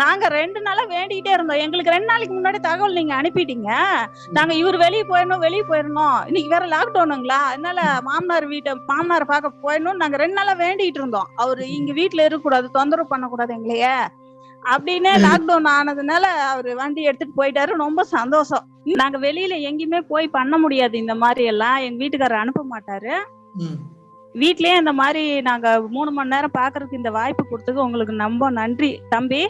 நாங்க ரெண்டு நாளா வேண்டிக்கிட்டே இருந்தோம். எங்களுக்கு ரெண்டு நாளைக்கு முன்னாடி தகவல் நீங்க அனுப்பிட்டீங்க. நாங்க இவர் வெளியே போயிடணும் வெளியே போயிடணும் இன்னைக்கு வேற லாக்டவுனுங்களா அதனால மாமனார் வீட்டை மாமனார் பார்க்க போயிடணும் நாங்க ரெண்டு நாளா வேண்டிட்டு இருந்தோம். அவரு இங்க வீட்டுல இருக்கக்கூடாது தொந்தரவு பண்ணக்கூடாது எங்களைய. அப்படின்னு லாக்டவுன் ஆனதுனால அவரு வண்டி எடுத்துட்டு போயிட்டாரு. ரொம்ப சந்தோஷம். நாங்க வெளியில எங்கேயுமே போய் பண்ண முடியாது. இந்த மாதிரி எல்லாம் எங்க வீட்டுக்காரர் அனுப்ப மாட்டாரு. வீட்லயே இந்த மாதிரி நாங்க மூணு மணி நேரம் பாக்குறதுக்கு இந்த வாய்ப்பு கொடுத்ததுக்கு உங்களுக்கு ரொம்ப நன்றி. தம்பி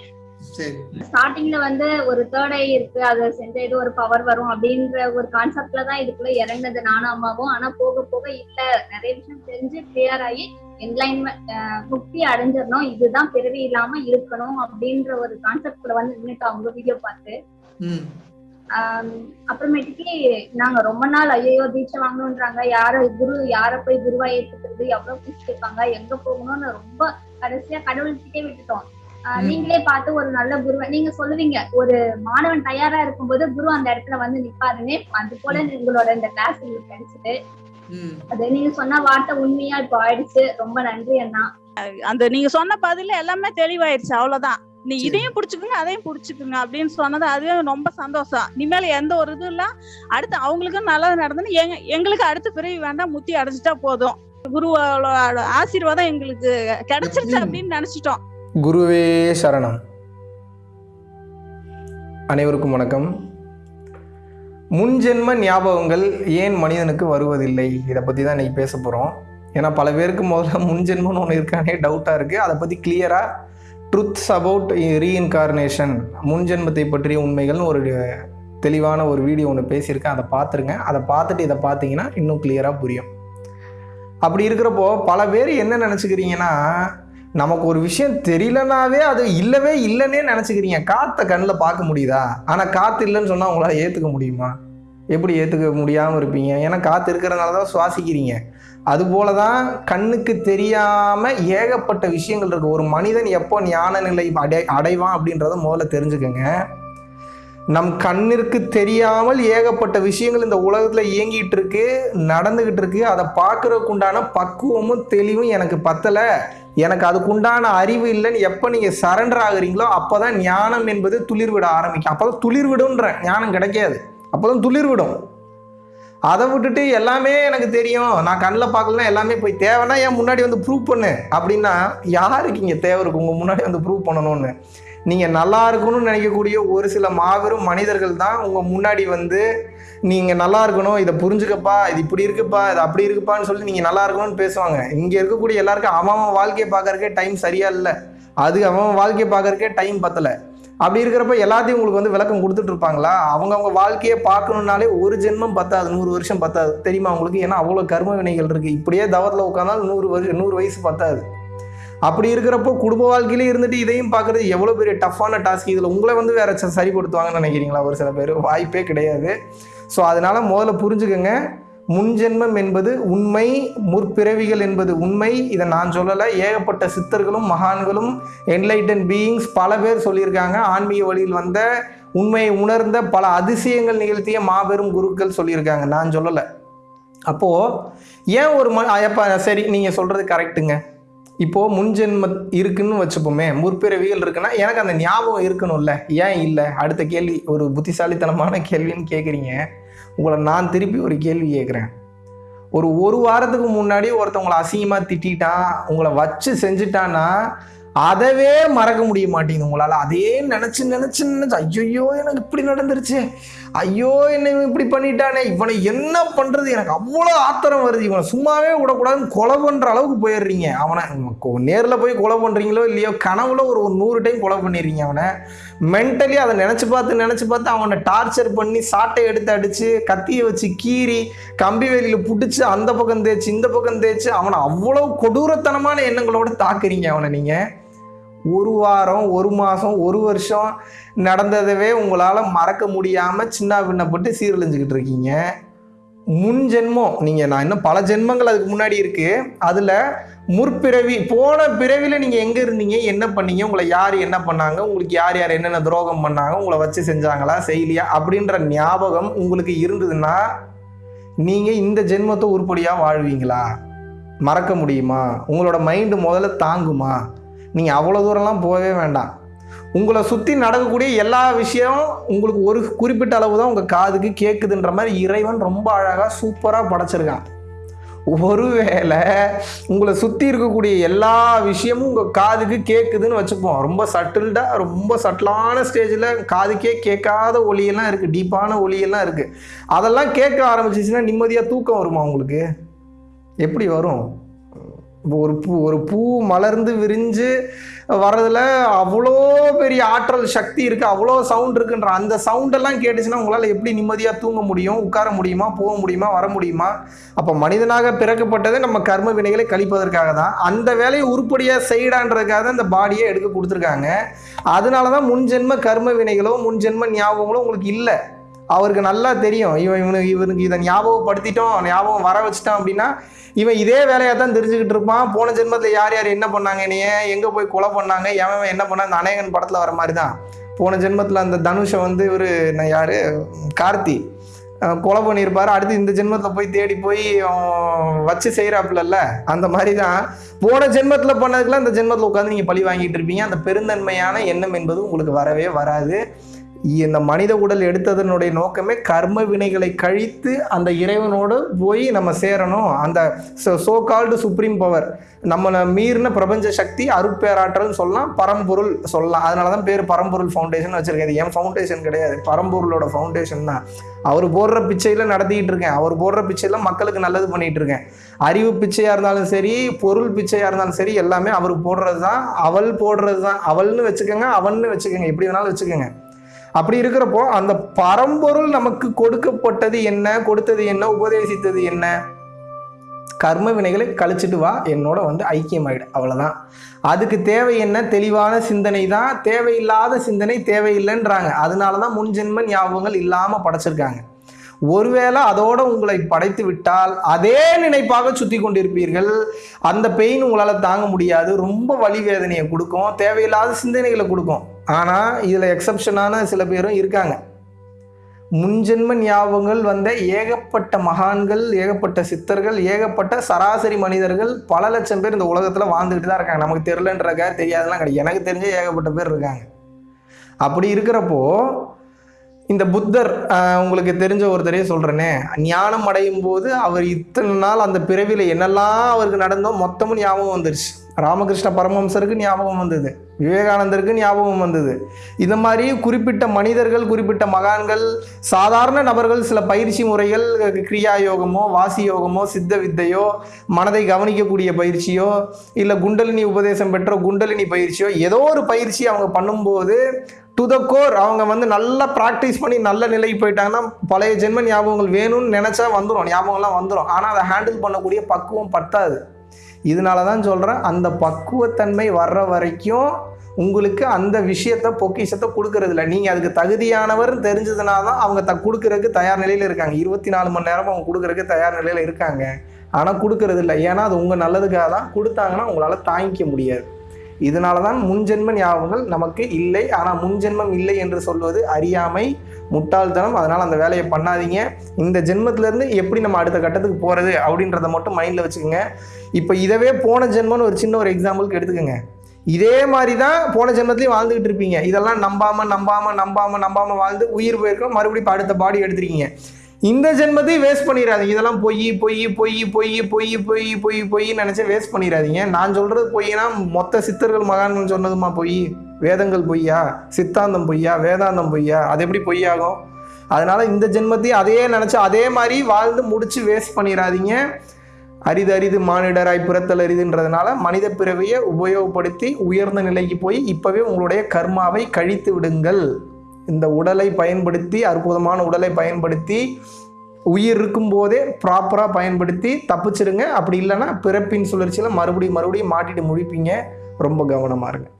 ஸ்டார்டிங்ல வந்து ஒரு தேர்ட் ஐ இருக்கு அதை செஞ்ச இது ஒரு பவர் வரும் அப்படின்ற ஒரு கான்செப்ட்ல தான் இதுக்குள்ள இறங்குனது நானும் அம்மாவும். ஆனா போக போக இல்ல நிறைய விஷயம் தெரிஞ்சு கிளியர் ஆகி என்லைன்மெண்ட் முக்தி அடைஞ்சிடணும். இதுதான் பிறவி இல்லாம இருக்கணும் அப்படின்ற ஒரு கான்செப்ட்ல வந்து நின்னுட்டு அவங்க வீடியோ பார்த்து. அப்புறமேட்டுக்கு நாங்க ரொம்ப நாள் ஐயோ தீட்சை வாங்கணுன்றாங்க யார குரு யார போய் குருவா ஏத்துக்கிறது? எவ்வளவு கேட்பாங்க எங்க போகணும்னு ரொம்ப கடைசியா கடவுள்கிட்டே விட்டுட்டோம். நீங்களே பார்த்து ஒரு நல்ல குருவை நீங்க சொல்லுவீங்க ஒரு மாணவன் தயாரா இருக்கும்போது குரு அந்த இடத்துல வந்து நிப்பாருன்னு அது போல உங்களோட இந்த கிளாஸ் உங்களுக்கு கிடைச்சது. ம். அது நீங்க சொன்ன வார்த்தை உண்மையா இப்போ ஆயிடுச்சு. ரொம்ப நன்றி அண்ணா. அந்த நீங்க சொன்ன பதில எல்லாமே தெளிவாயிருச்சு அவ்வளவுதான். நீ. இதையும் புடிச்சுக்குங்க அதையும் புடிச்சுக்குங்க அப்படின்னு சொன்னது அதுவே ரொம்ப சந்தோஷம். இனிமேல எந்த ஒரு இதுவும் இல்ல. அடுத்து அவங்களுக்கும் நல்லது எங்க எங்களுக்கு அடுத்த பிறவி வேண்டாம் முத்தி அடைஞ்சிட்டா போதும். குருவோட ஆசீர்வாதம் எங்களுக்கு கிடைச்சிருச்சு. அப்படின்னு நினைச்சிட்டோம். குருவே சரணம். அனைவருக்கும் வணக்கம். முன்ஜென்ம ஞாபகங்கள் ஏன் மனிதனுக்கு வருவதில்லை? இதை பற்றி தான் இன்றைக்கி பேச போகிறோம் ஏன்னா பல பேருக்கு முதல்ல முன்ஜென்மம்னு ஒன்று இருக்கானே டவுட்டாக இருக்குது அதை பற்றி கிளியராக ட்ருத்ஸ் அபவுட் ரீஇன்கார்னேஷன் முன்ஜென்மத்தை பற்றிய உண்மைகள்னு ஒரு தெளிவான ஒரு வீடியோ ஒன்று பேசியிருக்கேன். அதை பார்த்துருங்க. அதை பார்த்துட்டு இதை பார்த்தீங்கன்னா இன்னும் கிளியராக புரியும். அப்படி இருக்கிறப்போ பல பேர் என்ன நினச்சிக்கிறீங்கன்னா நமக்கு ஒரு விஷயம் தெரியலனாவே அது இல்லவே இல்லைன்னே நினச்சிக்கிறீங்க. காற்றை கண்ணில் பார்க்க முடியுதா? ஆனால் காற்று இல்லைன்னு சொன்னால் உங்களால் ஏற்றுக்க முடியுமா? எப்படி ஏற்றுக்க முடியாமல் இருப்பீங்க? ஏன்னா காற்று இருக்கிறதுனால தான் சுவாசிக்கிறீங்க. அதுபோல தான் கண்ணுக்கு தெரியாமல் ஏகப்பட்ட விஷயங்கள் இருக்குது ஒரு மனிதன் எப்போ ஞான நிலை அடை அடைவான் அப்படின்றத முதல்ல தெரிஞ்சுக்கோங்க. நம் கண்ணிற்கு தெரியாமல் ஏகப்பட்ட விஷயங்கள் இந்த உலகத்தில் இயங்கிட்டு இருக்கு நடந்துக்கிட்டு இருக்கு. அதை பார்க்குறதுக்குண்டான பக்குவமும் தெளிவும் எனக்கு பத்தலை. எனக்கு அதுக்குண்டான அறிவு இல்லைன்னு எப்போ நீங்கள் சரண்டர் ஆகுறீங்களோ அப்போ தான் ஞானம் என்பது துளிர் விட ஆரம்பிக்கும். அப்போ தான் துளிர்விடுன்ற ஞானம் கிடைக்காது. அப்போ தான் துளிர் விடும் அதை விட்டுட்டு எல்லாமே எனக்கு தெரியும். நான் கண்ணில் பார்க்கலாம் எல்லாமே போய் தேவைன்னா ஏன் முன்னாடி வந்து ப்ரூவ் பண்ணு. அப்படின்னா யாருக்கு இங்கே தேவை இருக்கு? உங்கள் முன்னாடி வந்து ப்ரூவ் பண்ணணும்னு. நீங்கள் நல்லா இருக்கணும்னு நினைக்கக்கூடிய ஒரு சில மாபெரும் மனிதர்கள் தான் உங்கள் முன்னாடி வந்து நீங்கள் நல்லா இருக்கணும் இதை புரிஞ்சுக்கப்பா இது இப்படி இருக்குப்பா இது அப்படி இருக்குப்பான்னு சொல்லி நீங்கள் நல்லா இருக்கணும்னு பேசுவாங்க. இங்கே இருக்கக்கூடிய எல்லாருக்கும் அவன் அவன் வாழ்க்கையை பார்க்கறக்கே டைம் சரியாக இல்லை. அது அவன் அவன் வாழ்க்கையை பார்க்கறக்கே டைம் பத்தலை. அப்படி இருக்கிறப்ப எல்லாத்தையும் உங்களுக்கு வந்து விளக்கம் கொடுத்துட்டு இருப்பாங்களா? அவங்கவுங்க வாழ்க்கையை பார்க்கணுன்னாலே ஒரு ஜென்மம் பத்தாது நூறு வருஷம் பத்தாது. தெரியுமா உங்களுக்கு? ஏன்னா அவ்வளோ கர்ம வினைகள் இருக்குது இப்படியே தவத்தில் உட்காந்தாலும் நூறு வருஷம் நூறு வயசு பத்தாது. அப்படி இருக்கிறப்போ குடும்ப வாழ்க்கையிலே இருந்துட்டு இதையும் பார்க்குறது எவ்வளோ பெரிய டஃப்பான டாஸ்க் இதில் உங்களை வந்து வேறு சரிப்படுத்துவாங்கன்னு நினைக்கிறீங்களா? ஒரு சில பேர். வாய்ப்பே கிடையாது. ஸோ அதனால் முதல்ல புரிஞ்சுக்கோங்க. முன்ஜென்மம் என்பது உண்மை முற்பிறவிகள் என்பது உண்மை. இதை நான் சொல்லலை. ஏகப்பட்ட சித்தர்களும் மகான்களும் என்லைட்டன் பீயிங்ஸ் பல பேர் சொல்லியிருக்காங்க. ஆன்மீக வழியில் வந்த உண்மையை உணர்ந்த பல அதிசயங்கள் நிகழ்த்திய மாபெரும் குருக்கள் சொல்லியிருக்காங்க. நான் சொல்லலை. அப்போது ஏன் ஒரு ம எப்போ சரி நீங்கள் சொல்கிறது கரெக்டுங்க இப்போது முன்ஜென்ம இருக்குன்னு வச்சுப்போமே முற்பிறவிகள் இருக்குன்னா எனக்கு அந்த ஞாபகம் இருக்கணும்ல. ஏன் இல்லை? அடுத்த கேள்வி ஒரு புத்திசாலித்தனமான கேள்வின்னு கேட்குறீங்க உங்களை நான் திருப்பி ஒரு கேள்வி கேட்குறேன் ஒரு ஒரு வாரத்துக்கு முன்னாடி ஒருத்தவங்களை அசிங்கமாக திட்டான் உங்களை வச்சு செஞ்சுட்டான்னா அதவே மறக்க முடிய மாட்டேங்குது உங்களால். அதே நினச்சி நினச்சி நினச்சி ஐயோ எனக்கு இப்படி நடந்துருச்சு. ஐயோ என்னை இப்படி பண்ணிட்டானே. இவனை என்ன பண்ணுறது எனக்கு அவ்வளோ ஆத்திரம் வருது. இவனை சும்மாவே விடக்கூடாதுன்னு கொலை பண்ணுற அளவுக்கு போயிடுறீங்க. அவனை நேரில் போய் கொலை பண்ணுறீங்களோ இல்லையோ கனவுல ஒரு ஒரு நூறு டைம் கொலை பண்ணிடுறீங்க அவனை. மென்டலி அதை நினச்சி பார்த்து நினச்சி பார்த்து அவனை டார்ச்சர் பண்ணி சாட்டை எடுத்து அடித்து கத்தியை வச்சு கீறி கம்பி வேலியில் பிடிச்சி அந்த பக்கம் தேய்ச்சி இந்த பக்கம் தேய்ச்சி அவனை அவ்வளோ கொடூரத்தனமான எண்ணங்களோடு தாக்குறீங்க அவனை நீங்கள் ஒரு வாரம் ஒரு மாதம் ஒரு வருஷம் நடந்ததவே உங்களால் மறக்க முடியாமல் சின்ன பின்னப்பட்டு சீரழிஞ்சிக்கிட்டு இருக்கீங்க. முன் ஜென்மம் நீங்கள் நான் இன்னும் பல ஜென்மங்கள் அதுக்கு முன்னாடி இருக்குது அதில் முற்பிறவி போன பிறவியில் நீங்கள் எங்கே இருந்தீங்க என்ன பண்ணீங்க உங்களை யார் என்ன பண்ணாங்க உங்களுக்கு யார் யார் என்னென்ன துரோகம் பண்ணாங்க உங்களை வச்சு செஞ்சாங்களா செய்யலையா அப்படின்ற ஞாபகம் உங்களுக்கு இருந்ததுன்னா நீங்கள் இந்த ஜென்மத்தை உருப்படியாக வாழ்வீங்களா? மறக்க முடியுமா? உங்களோட மைண்டு முதல்ல தாங்குமா? நீங்கள் அவ்வளோ தூரம்லாம் போகவே வேண்டாம். உங்களை சுற்றி நடக்கக்கூடிய எல்லா விஷயம் உங்களுக்கு ஒரு குறிப்பிட்ட அளவு தான் உங்கள் காதுக்கு கேட்குதுன்ற மாதிரி இறைவன் ரொம்ப அழகாக சூப்பராக படைச்சிருக்கான். ஒருவேளை உங்களை சுற்றி இருக்கக்கூடிய எல்லா விஷயமும் உங்கள் காதுக்கு கேட்குதுன்னு வச்சுப்போம். ரொம்ப சட்டில்டாக ரொம்ப சட்டிலான ஸ்டேஜில் காதுக்கே கேட்காத ஒளியெல்லாம் இருக்குது டீப்பான ஒளியெல்லாம் இருக்குது அதெல்லாம் கேட்க ஆரம்பிச்சிச்சுன்னா நிம்மதியாக தூக்கம் வருமா உங்களுக்கு? எப்படி வரும்? இப்போ ஒரு பூ ஒரு பூ மலர்ந்து விரிஞ்சு வர்றதுல அவ்வளோ பெரிய ஆற்றல் சக்தி இருக்குது அவ்வளோ சவுண்ட் இருக்குன்ற அந்த சவுண்டெல்லாம் கேட்டுச்சுன்னா உங்களால் எப்படி நிம்மதியாக தூங்க முடியும் உட்கார முடியுமா போக முடியுமா வர முடியுமா? அப்போ மனிதனாக பிறக்கப்பட்டதே நம்ம கர்ம வினைகளை கழிப்பதற்காக தான். அந்த வேலையை உருப்படியாக செய்யடான்றதுக்காக தான் இந்த பாடியை எடுக்க கொடுத்துருக்காங்க. அதனால தான் முன்ஜென்ம கர்ம வினைகளோ முன்ஜென்ம ஞாபகங்களோ உங்களுக்கு இல்லை. அவருக்கு நல்லா தெரியும். இவன் இவனுக்கு இவனுக்கு இதை ஞாபகப்படுத்திட்டோம் ஞாபகம் வர வச்சிட்டான் அப்படின்னா இவன் இதே வேலையாக தான் தெரிஞ்சுக்கிட்டு இருப்பான். போன ஜென்மத்தில் யார் யார் என்ன பண்ணாங்க என்னைய? எங்கே போய் கொலை பண்ணாங்க? எவன் என்ன பண்ணா அந்த அநேகன் படத்தில் வர மாதிரி தான் போன ஜென்மத்தில் அந்த தனுஷை வந்து இவர் யார்? கார்த்தி. கொலை பண்ணியிருப்பார். அடுத்து இந்த ஜென்மத்தில் போய் தேடி போய் அவன் வச்சு செய்கிறாப்புலல்ல அந்த மாதிரி தான் போன ஜென்மத்தில் பண்ணதுக்குலாம் இந்த ஜென்மத்தில் உட்காந்து நீங்கள் பழி வாங்கிட்டு இருப்பீங்க. அந்த பெருந்தன்மையான எண்ணம் என்பது உங்களுக்கு வரவே வராது. இந்த மனித உடல் எடுத்ததனுடைய நோக்கமே கர்ம வினைகளை கழித்து அந்த இறைவனோடு போய் நம்ம சேரணும். அந்த சோ கால்டு சுப்ரீம் பவர் நம்மளை மீறின பிரபஞ்ச சக்தி அருட்பேராற்றல்னு சொல்லலாம் பரம்பொருள் சொல்லலாம். அதனால தான் பேர் பரம்பொருள் ஃபவுண்டேஷன் வச்சுருக்கேன். இது என் ஃபவுண்டேஷன் கிடையாது. பரம்பொருளோட ஃபவுண்டேஷன் தான். அவர் போடுற பிச்சையில் நடத்திக்கிட்டு இருக்கேன். அவர் போடுற பிச்சையில் மக்களுக்கு நல்லது பண்ணிகிட்டு இருக்கேன். அறிவு பிச்சையாக இருந்தாலும் சரி பொருள் பிச்சையாக இருந்தாலும் சரி எல்லாமே அவர் போடுறது தான் அவள் போடுறது தான் அவள்னு வச்சுக்கோங்க அவன்னு வச்சுக்கோங்க. எப்படி வேணாலும் வச்சுக்கோங்க. அப்படி இருக்கிறப்போ அந்த பரம்பொருள் நமக்கு கொடுக்கப்பட்டது என்ன? கொடுத்தது என்ன? உபதேசித்தது என்ன? கர்ம வினைகளை கழிச்சிட்டு வா. என்னோட வந்து ஐக்கியமாயிடு. அவ்வளோதான் அதுக்கு தேவை என்ன? தெளிவான சிந்தனை தான் தேவையில்லாத சிந்தனை தேவையில்லைன்றாங்க. அதனால தான் முன்ஜென்ம ஞாபகங்கள் இல்லாமல் படைச்சிருக்காங்க. ஒருவேளை அதோடு உங்களை படைத்து விட்டால் அதே நினைப்பாக சுற்றி கொண்டிருப்பீர்கள். அந்த பெயின் உங்களால் தாங்க முடியாது. ரொம்ப வலி வேதனையை கொடுக்கும். தேவையில்லாத சிந்தனைகளை கொடுக்கும். ஆனால் இதில் எக்ஸப்ஷனான சில பேரும் இருக்காங்க. முன்ஜென்ம ஞாபகங்கள் வந்த ஏகப்பட்ட மகான்கள் ஏகப்பட்ட சித்தர்கள் ஏகப்பட்ட சராசரி மனிதர்கள் பல லட்சம் பேர் இந்த உலகத்தில் வாழ்ந்துக்கிட்டு தான் இருக்காங்க. நமக்கு தெரிலன்றக்கா தெரியாதெல்லாம் கிடையாது. எனக்கு தெரிஞ்ச ஏகப்பட்ட பேர் இருக்காங்க. அப்படி இருக்கிறப்போ இந்த புத்தர் உங்களுக்கு தெரிஞ்ச ஒருத்தரையே சொல்கிறேனே ஞானம் அடையும் போது அவர் இத்தனை நாள் அந்த பிறவியில் என்னெல்லாம் அவருக்கு நடந்தோ மொத்தமும் ஞாபகம் வந்துருச்சு. ராமகிருஷ்ண பரமஹம்சருக்கு ஞாபகம் வந்தது. விவேகானந்தருக்கு ஞாபகம் வந்தது. இந்த மாதிரி குறிப்பிட்ட மனிதர்கள் குறிப்பிட்ட மகான்கள் சாதாரண நபர்கள் சில பயிற்சி முறைகள் கிரியா யோகமோ வாசி யோகமோ சித்த வித்தையோ மனதை கவனிக்கக்கூடிய பயிற்சியோ இல்லை குண்டலினி உபதேசம் பெற்ற குண்டலினி பயிற்சியோ ஏதோ ஒரு பயிற்சி அவங்க பண்ணும்போது டு த கோர் அவங்க வந்து நல்லா ப்ராக்டிஸ் பண்ணி நல்ல நிலைக்கு போயிட்டாங்கன்னா பழைய ஜென்ம ஞாபகங்கள் வேணும்னு நினச்சா வந்துடும் ஞாபகம்லாம் வந்துடும் ஆனால் அதை ஹேண்டில் பண்ணக்கூடிய பக்குவம் பத்தாது. இதனால தான் சொல்கிறேன் அந்த பக்குவத்தன்மை வர்ற வரைக்கும் உங்களுக்கு அந்த விஷயத்தை பொக்கிஷத்தை கொடுக்கறதில்ல. நீங்கள் அதுக்கு தகுதியானவர் தெரிஞ்சதுனால தான் அவங்க த கொடுக்கறதுக்கு தயார் நிலையில் இருக்காங்க. இருபத்தி நாலு மணி நேரம் அவங்க கொடுக்கறதுக்கு தயார் நிலையில் இருக்காங்க. ஆனால் கொடுக்கறது இல்லை ஏன்னா அது உங்கள் நல்லதுக்காக தான் கொடுத்தாங்கன்னா உங்களால் தாங்கிக்க முடியாது. இதனால தான் முன்ஜென்ம ஞாபகங்கள் நமக்கு இல்லை. ஆனால் முன்ஜென்மம் இல்லை என்று சொல்வது அறியாமை முட்டாள்தனம். அதனால் அந்த வேலையை பண்ணாதீங்க. இந்த ஜென்மத்திலேருந்து எப்படி நம்ம அடுத்த கட்டத்துக்கு போகிறது அப்படின்றத மட்டும் மைண்டில் வச்சுக்கோங்க. இப்போ இதவே போன ஜென்மம்னு ஒரு சின்ன ஒரு எக்ஸாம்பிளுக்கு எடுத்துக்கோங்க. இதே மாதிரி தான் போன ஜென்மத்துலேயும் வாழ்ந்துகிட்டு இருப்பீங்க. இதெல்லாம் நம்பாமல் நம்பாம நம்பாமல் நம்பாமல் வாழ்ந்து உயிர் போயிருக்கோம் மறுபடியும் அடுத்த பாடி எடுத்துருக்கீங்க. இந்த ஜென்மத்தையும் வேஸ்ட் பண்ணிடாதீங்க இதெல்லாம் பொய் பொய் பொய் பொய் பொய் பொய் பொய் பொய்ன்னு நினச்சி வேஸ்ட் பண்ணிடாதீங்க நான் சொல்கிறது பொய்னா மொத்த சித்தர்கள் மகான்கள் சொன்னதுமா பொய்? வேதங்கள் பொய்யா? சித்தாந்தம் பொய்யா? வேதாந்தம் பொய்யா? அது எப்படி பொய்யாகும்? அதனால் இந்த ஜென்மத்தையும் அதையே நினச்சி அதே மாதிரி வாழ்ந்து முடித்து வேஸ்ட் பண்ணிடாதீங்க அரிது அரிது மானிடராய் பிறத்தல் அரிதுன்றதுனால மனித பிறவியை உபயோகப்படுத்தி உயர்ந்த நிலைக்கு போய் இப்போவே உங்களுடைய கர்மாவை கழித்து விடுங்கள். இந்த உடலை பயன்படுத்தி அற்புதமான உடலை பயன்படுத்தி உயிர் இருக்கும்போதே ப்ராப்பராக பயன்படுத்தி தப்பிச்சிருங்க. அப்படி இல்லைன்னா பிறப்பின் சுழற்சியில் மறுபடியும் மறுபடியும் மாட்டிட்டு முழிப்பீங்க. ரொம்ப கவனமாக இருங்க.